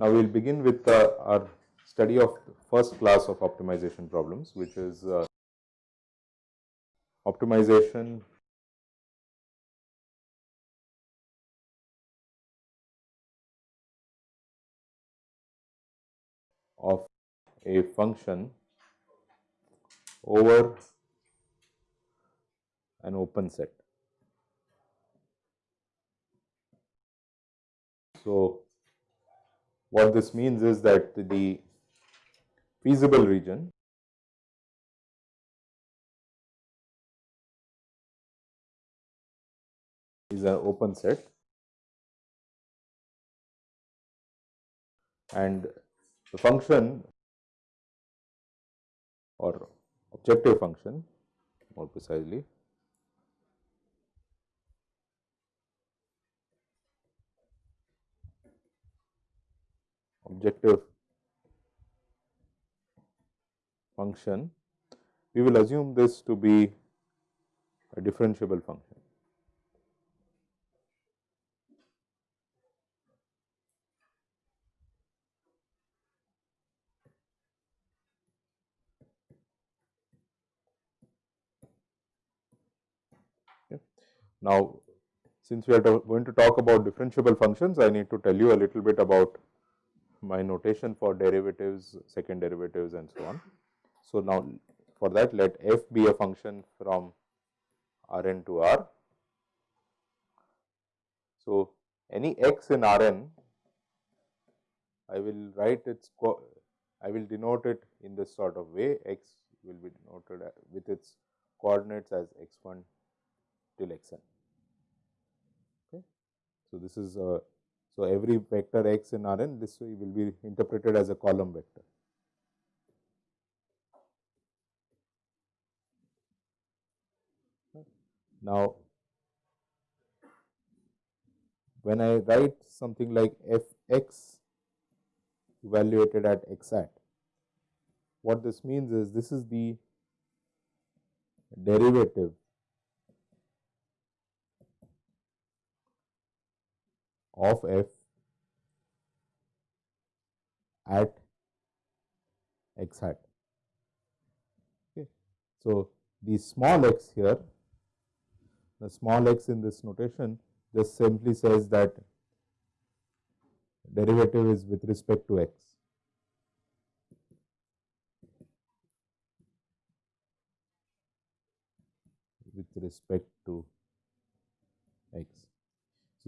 Now, we will begin with uh, our study of first class of optimization problems, which is uh, optimization of a function over an open set. So, what this means is that the feasible region is an open set and the function or objective function more precisely objective function, we will assume this to be a differentiable function. Now, since we are going to talk about differentiable functions, I need to tell you a little bit about my notation for derivatives, second derivatives and so on. So, now for that let f be a function from R n to R. So, any x in R n I will write its I will denote it in this sort of way x will be denoted with its coordinates as x 1 till x n. Okay. So, this is a so, every vector x in R n this way will be interpreted as a column vector. Now, when I write something like f x evaluated at x at, what this means is this is the derivative of f at x hat. Okay. So, the small x here, the small x in this notation just simply says that derivative is with respect to x. with respect to x.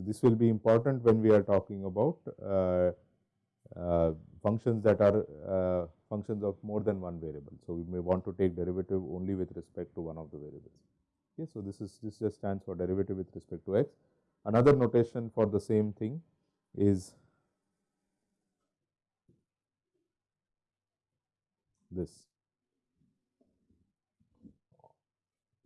So, this will be important when we are talking about uh, uh, functions that are uh, functions of more than one variable. So, we may want to take derivative only with respect to one of the variables. Okay, so, this is this just stands for derivative with respect to x. Another notation for the same thing is this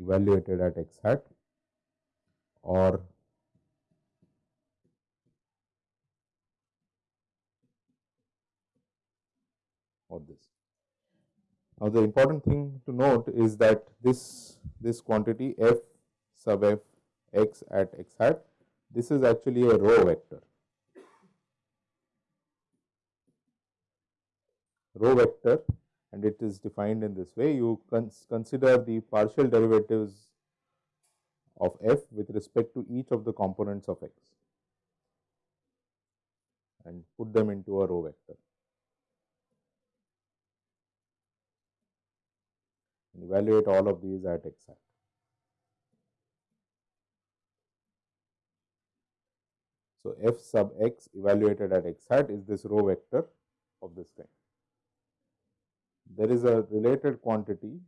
evaluated at x hat or or this. Now, the important thing to note is that this this quantity f sub f x at x hat this is actually a row vector. Row vector and it is defined in this way. You cons consider the partial derivatives of f with respect to each of the components of x and put them into a row vector. Evaluate all of these at x hat. So, f sub x evaluated at x hat is this row vector of this kind. There is a related quantity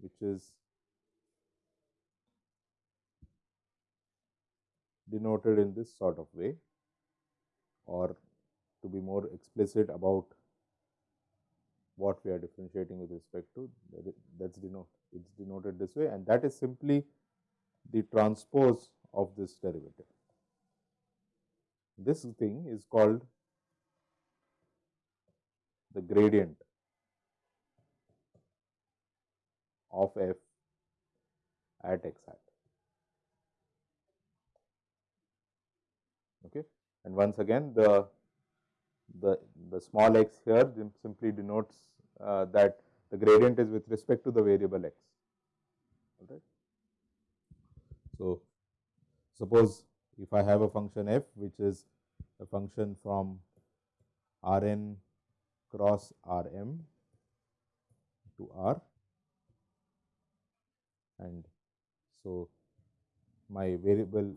which is denoted in this sort of way or to be more explicit about what we are differentiating with respect to that is denoted it is denoted this way and that is simply the transpose of this derivative. this thing is called the gradient of f at x hat. Okay. And once again the the the small x here simply denotes uh, that the gradient is with respect to the variable x. Right. So, suppose if I have a function f which is a function from R n cross R m to R and so my variable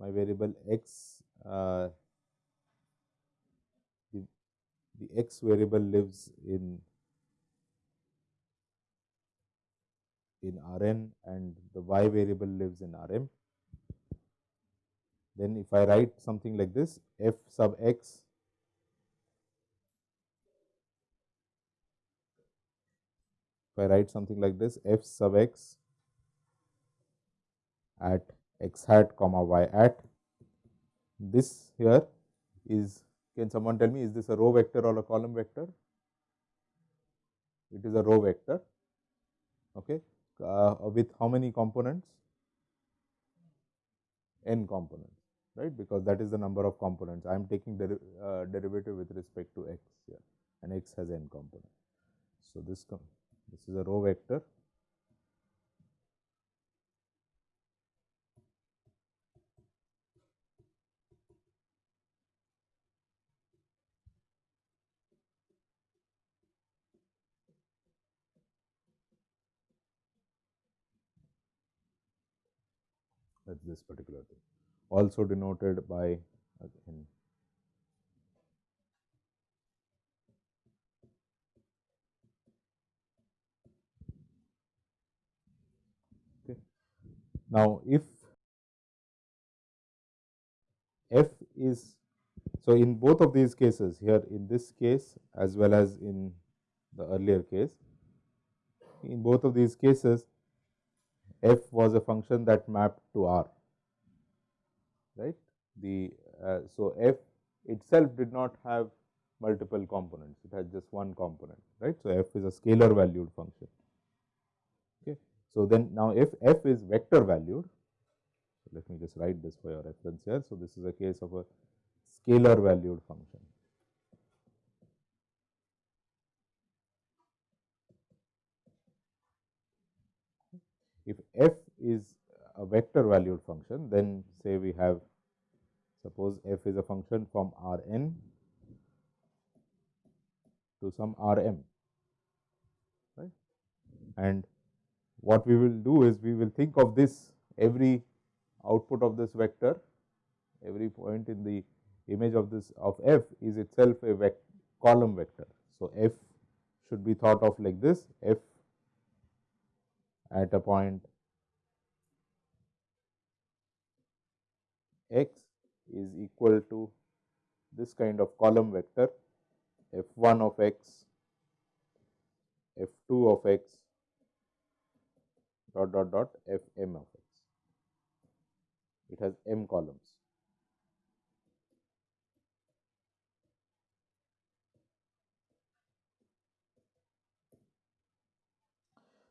my variable x uh, the, the x variable lives in in Rn and the y variable lives in Rm. Then if I write something like this f sub x if I write something like this f sub x at x hat comma y at this here is can someone tell me is this a row vector or a column vector? It is a row vector okay uh, with how many components? n components, right, because that is the number of components. I am taking deri uh, derivative with respect to x here and x has n components. So, this, this is a row vector this particular thing also denoted by again okay. Now, if f is so in both of these cases here in this case as well as in the earlier case in both of these cases f was a function that mapped to R, right. The uh, so f itself did not have multiple components, it has just one component, right. So, f is a scalar valued function. Okay. So, then now if f is vector valued, so let me just write this for your reference here. So, this is a case of a scalar valued function. If f is a vector valued function, then say we have suppose f is a function from R n to some R m, right. And what we will do is we will think of this every output of this vector, every point in the image of this of f is itself a vec column vector. So, f should be thought of like this f at a point x is equal to this kind of column vector f 1 of x, f 2 of x dot dot dot f m of x. It has m columns.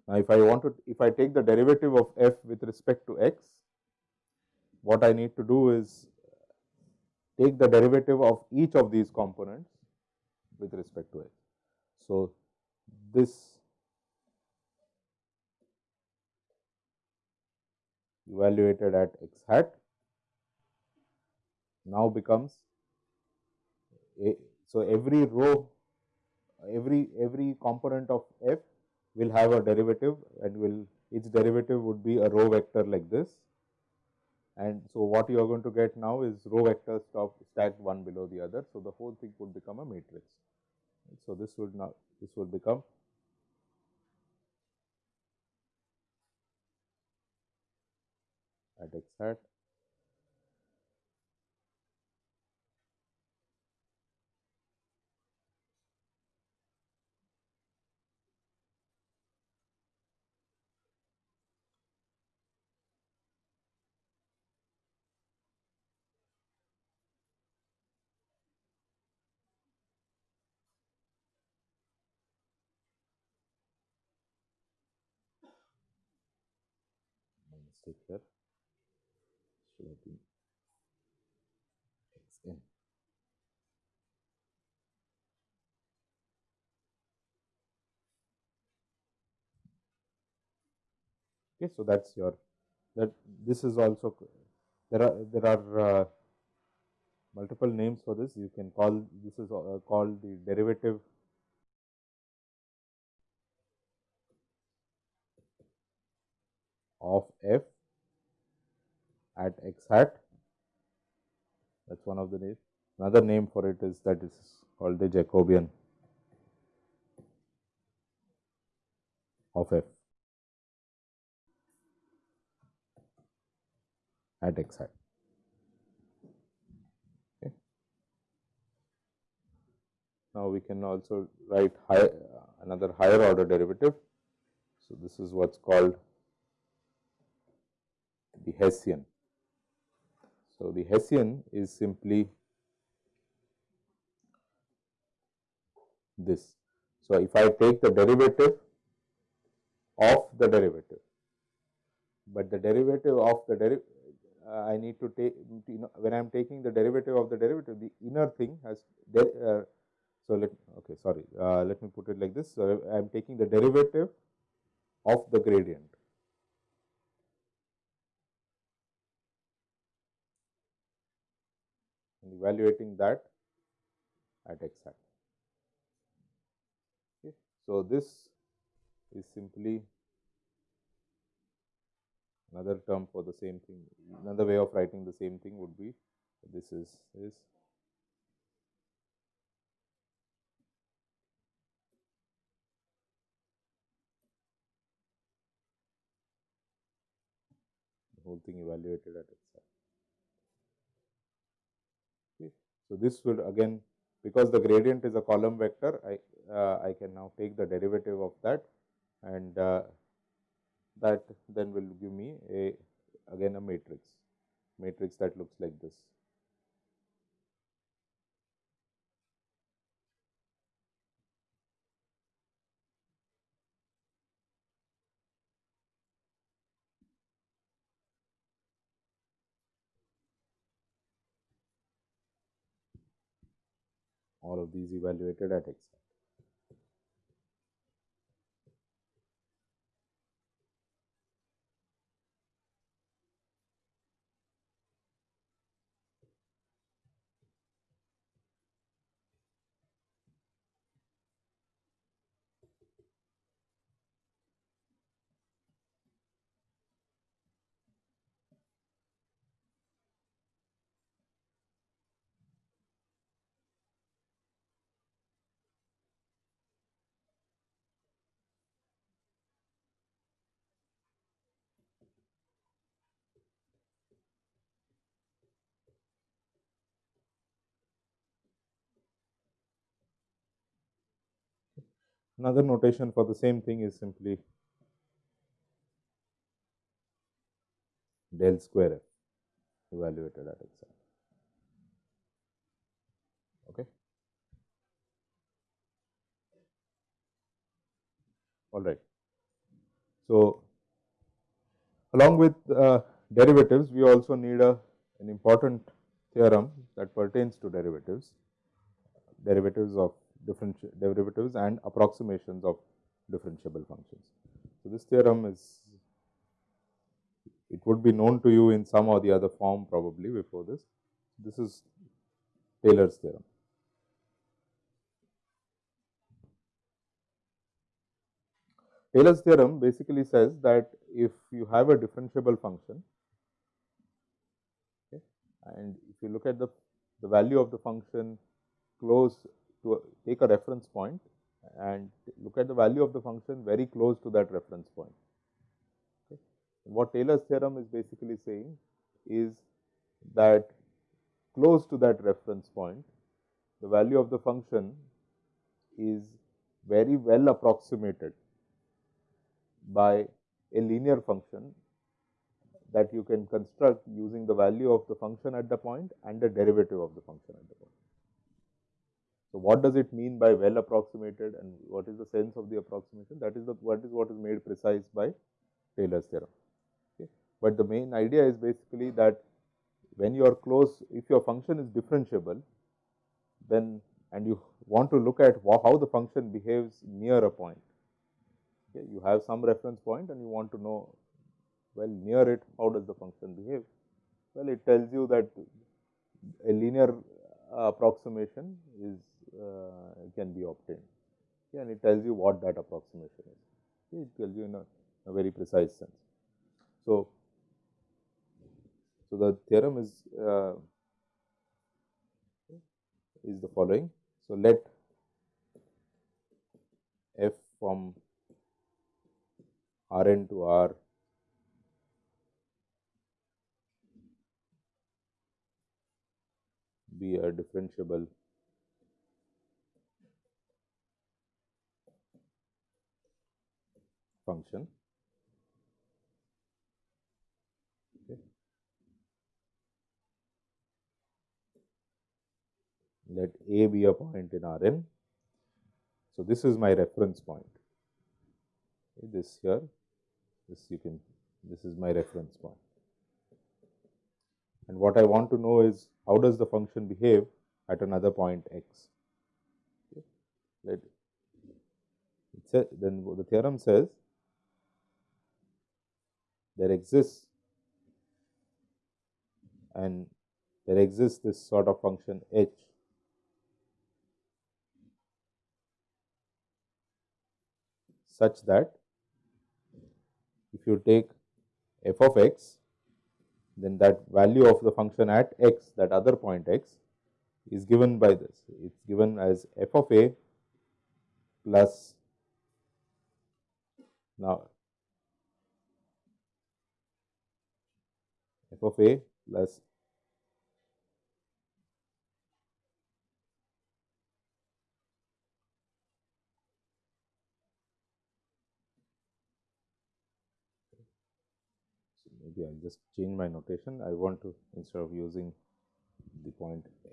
Now, if I want to, if I take the derivative of f with respect to x, what I need to do is take the derivative of each of these components with respect to x. So, this evaluated at x hat now becomes a, so every row every every component of f will have a derivative and will its derivative would be a row vector like this. And so, what you are going to get now is row vectors stacked one below the other. So, the whole thing would become a matrix. So, this would now this would become at x hat mistake here should have been x n. Okay, so that's your that this is also there are there are uh, multiple names for this. You can call this is uh, called the derivative of f at x hat. That's one of the names. Another name for it is that is called the Jacobian of f at x hat. Okay. Now, we can also write high, another higher order derivative. So, this is what is called the Hessian. So, the Hessian is simply this. So, if I take the derivative of the derivative, but the derivative of the derivative uh, I need to take you know, when I am taking the derivative of the derivative the inner thing has uh, so let okay sorry uh, let me put it like this so I am taking the derivative of the gradient and evaluating that at x hat. Okay. So, this is simply another term for the same thing. Another way of writing the same thing would be this is this the whole thing evaluated at x hat. Okay. So, this would again because the gradient is a column vector, I, uh, I can now take the derivative of that and uh, that then will give me a again a matrix, matrix that looks like this. All of these evaluated at x Another notation for the same thing is simply del square f evaluated at x. Okay. All right. So, along with uh, derivatives, we also need a an important theorem that pertains to derivatives, derivatives of differential derivatives and approximations of differentiable functions. So, this theorem is it would be known to you in some or the other form probably before this. This is Taylor's theorem. Taylor's theorem basically says that if you have a differentiable function okay, and if you look at the, the value of the function close to a, take a reference point and look at the value of the function very close to that reference point. Okay. What Taylor's theorem is basically saying is that close to that reference point, the value of the function is very well approximated by a linear function that you can construct using the value of the function at the point and the derivative of the function at the point. So, what does it mean by well approximated and what is the sense of the approximation that is the what is what is made precise by Taylor's theorem. Okay. but the main idea is basically that when you are close, if your function is differentiable, then and you want to look at how the function behaves near a point. Okay, you have some reference point and you want to know well near it how does the function behave. Well, it tells you that a linear approximation is uh, can be obtained and it tells you what that approximation is. Okay, it tells you in a, a very precise sense. So, so the theorem is uh, is the following. So, let f from R n to R be a differentiable function. Okay. Let A be a point in R n. So, this is my reference point. Okay, this here, this you can, this is my reference point. And what I want to know is how does the function behave at another point x. Okay. Let it then the theorem says there exists and there exists this sort of function h such that if you take f of x then that value of the function at x that other point x is given by this. It is given as f of a plus now f of a plus maybe I will just change my notation. I want to instead of using the point A,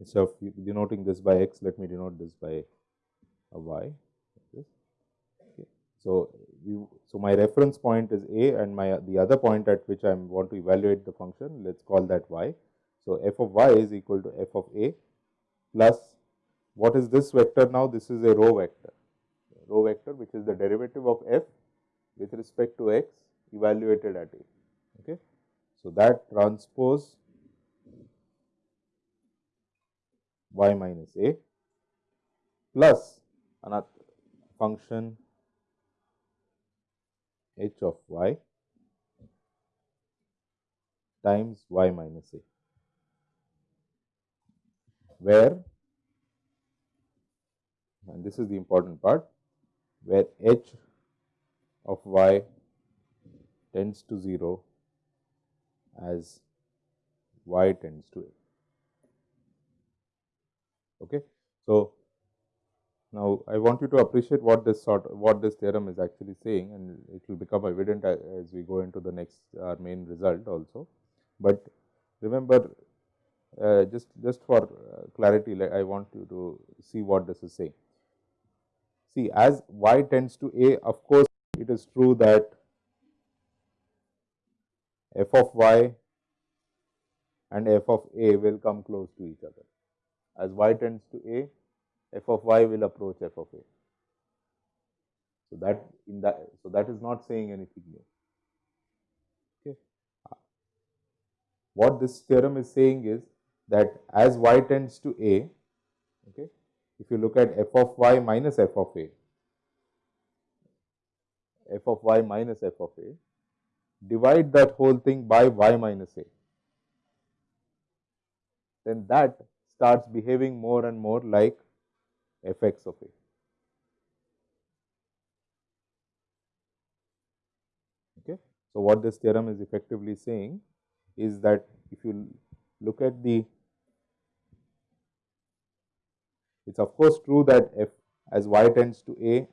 instead of denoting this by x, let me denote this by a y. Okay. So, we, so my reference point is a and my the other point at which I want to evaluate the function, let us call that y. So, f of y is equal to f of a plus what is this vector now? This is a row vector, row vector which is the derivative of f with respect to x evaluated at A. Okay. So, that transpose y minus A plus another function h of y times y minus A, where and this is the important part where h of y tends to 0 as y tends to a. Okay. So, now I want you to appreciate what this sort what this theorem is actually saying and it will become evident as we go into the next our main result also. But remember uh, just just for uh, clarity I want you to see what this is saying. See as y tends to a of course, it is true that f of y and f of a will come close to each other. As y tends to a, f of y will approach f of a. So, that in that so that is not saying anything new. Okay. What this theorem is saying is that as y tends to a, okay, if you look at f of y minus f of a, f of y minus f of a, divide that whole thing by y minus a, then that starts behaving more and more like f x of a. Okay. So, what this theorem is effectively saying is that if you look at the it is of course true that f as y tends to a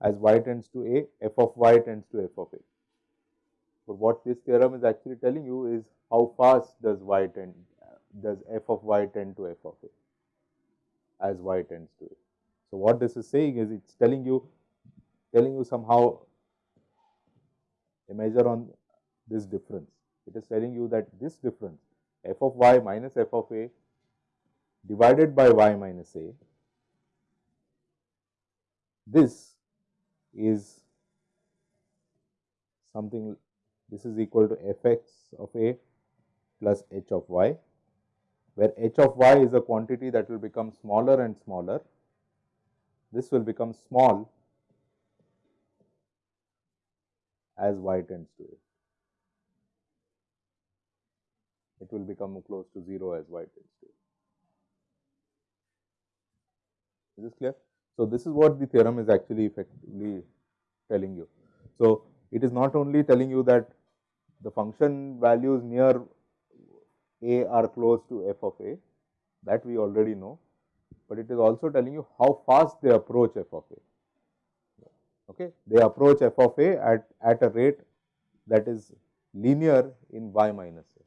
as y tends to a, f of y tends to f of a. But what this theorem is actually telling you is how fast does y tend, does f of y tend to f of a as y tends to a. So, what this is saying is it is telling you telling you somehow a measure on this difference. It is telling you that this difference f of y minus f of a divided by y minus a, this is something this is equal to f x of a plus h of y, where h of y is a quantity that will become smaller and smaller. This will become small as y tends to a. It will become close to 0 as y tends to a. Is this clear? So, this is what the theorem is actually effectively telling you. So, it is not only telling you that the function values near a are close to f of a that we already know, but it is also telling you how fast they approach f of a. Okay. They approach f of a at, at a rate that is linear in y minus a.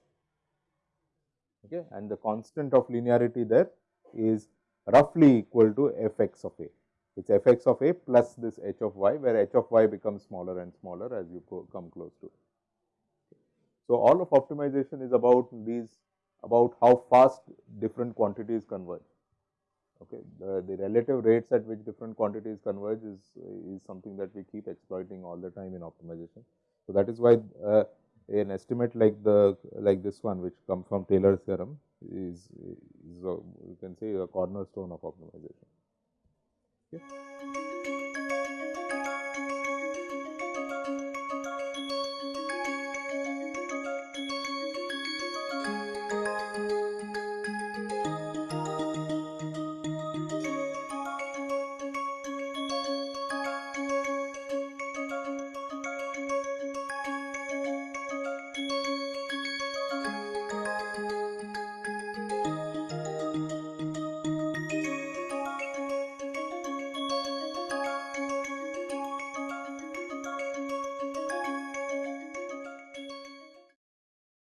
Okay. And the constant of linearity there is roughly equal to f x of a. It is f x of a plus this h of y, where h of y becomes smaller and smaller as you come close to it. So, all of optimization is about these about how fast different quantities converge. Okay. The, the relative rates at which different quantities converge is, is something that we keep exploiting all the time in optimization. So, that is why uh, an estimate like the like this one which comes from Taylor's theorem is, is a, you can say a cornerstone of optimization. Okay.